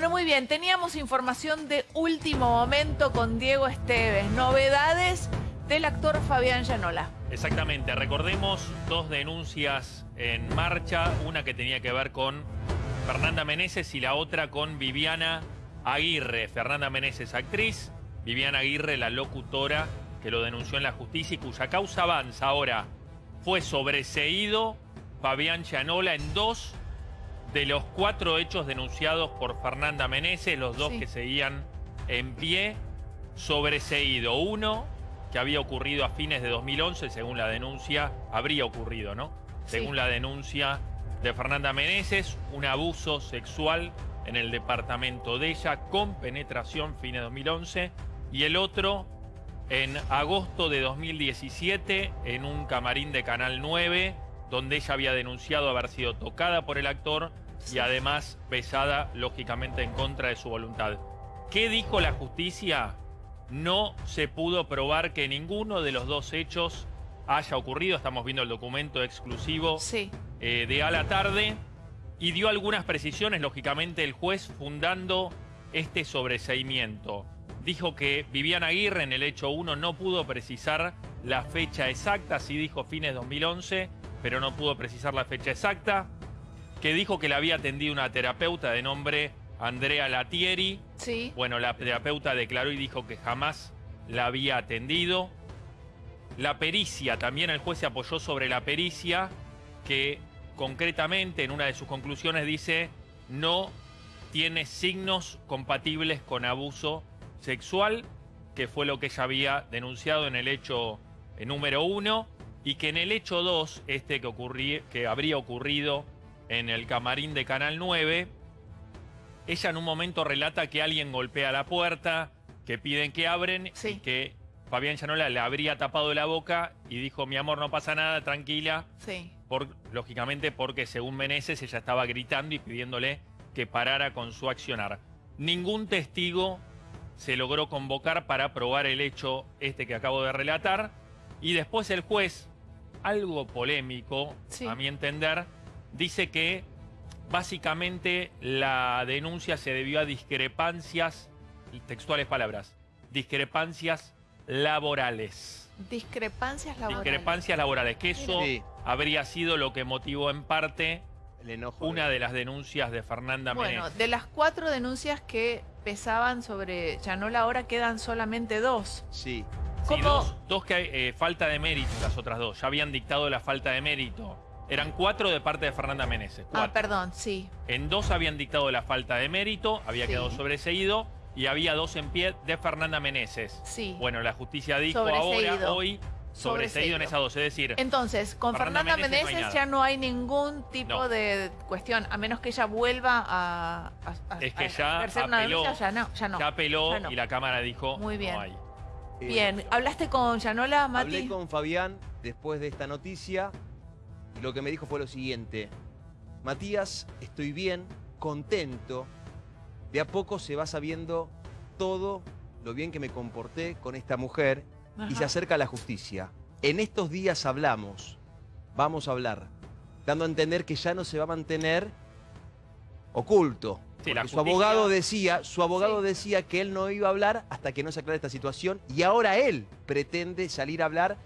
Bueno, muy bien, teníamos información de último momento con Diego Esteves. Novedades del actor Fabián Llanola. Exactamente, recordemos dos denuncias en marcha, una que tenía que ver con Fernanda Meneses y la otra con Viviana Aguirre. Fernanda Meneses, actriz, Viviana Aguirre, la locutora que lo denunció en la justicia y cuya causa avanza ahora. Fue sobreseído Fabián Llanola en dos de los cuatro hechos denunciados por Fernanda Meneses, los dos Sí. que seguían en pie, sobreseído. Uno, que había ocurrido a fines de 2011, según la denuncia, habría ocurrido, ¿no? Sí. Según la denuncia de Fernanda Meneses, un abuso sexual en el departamento de ella con penetración, fines de 2011, y el otro en agosto de 2017 en un camarín de Canal 9, donde ella había denunciado haber sido tocada por el actor y además besada, lógicamente, en contra de su voluntad. ¿Qué dijo la justicia? No se pudo probar que ninguno de los dos hechos haya ocurrido. Estamos viendo el documento exclusivo Sí. eh, de a la tarde y dio algunas precisiones, lógicamente, el juez fundando este sobreseimiento. Dijo que Viviana Aguirre en el hecho 1 no pudo precisar la fecha exacta, sí dijo fines 2011, pero no pudo precisar la fecha exacta. Que dijo que le había atendido una terapeuta de nombre Andrea Latieri. Sí. Bueno, la terapeuta declaró y dijo que jamás la había atendido. La pericia, también el juez se apoyó sobre la pericia, que concretamente en una de sus conclusiones dice no tiene signos compatibles con abuso sexual, que fue lo que ella había denunciado en el hecho eh, número uno, y que en el hecho dos, este que, ocurrí- que habría ocurrido en el camarín de Canal 9, ella en un momento relata que alguien golpea la puerta, que piden que abren Sí. y que Fabián Llanola le habría tapado la boca y dijo, mi amor, no pasa nada, tranquila, Sí. por, lógicamente porque según Meneses ella estaba gritando y pidiéndole que parara con su accionar. Ningún testigo se logró convocar para probar el hecho este que acabo de relatar y después el juez, algo polémico Sí. a mi entender, dice que básicamente la denuncia se debió a discrepancias, textuales palabras, discrepancias laborales. Discrepancias laborales. Discrepancias laborales, que eso Sí. habría sido lo que motivó en parte El enojo. una de las denuncias de Fernanda Bueno, de las cuatro denuncias que pesaban sobre Llanola ahora quedan solamente dos. Sí. Sí, ¿Cómo? dos, dos que hay eh, falta de mérito, las otras dos. Ya habían dictado la falta de mérito. Eran cuatro de parte de Fernanda Meneses. Ah, perdón, sí. en dos habían dictado la falta de mérito, había Sí. quedado sobreseído, y había dos en pie de Fernanda Meneses. Sí. Bueno, la justicia dijo ahora, hoy, sobreseído en esas dos. Es decir, Entonces, con Fernanda Fernanda, Meneses ya no hay ningún tipo No. de cuestión, a menos que ella vuelva a, a- a- Es que a ya una apeló. ya no, ya no. ya apeló ya no. y la Cámara dijo Muy bien. no hay. Bien, ¿hablaste con Llanola, Mati? Hablé con Fabián después de esta noticia y lo que me dijo fue lo siguiente. Matías, estoy bien, contento. De a poco se va sabiendo todo lo bien que me comporté con esta mujer y se acerca a la justicia. En estos días hablamos, vamos a hablar, dando a entender que ya no se va a mantener oculto. Sí, la Porque su abogado decía, su abogado Sí. decía que él no iba a hablar hasta que no se aclare esta situación y ahora él pretende salir a hablar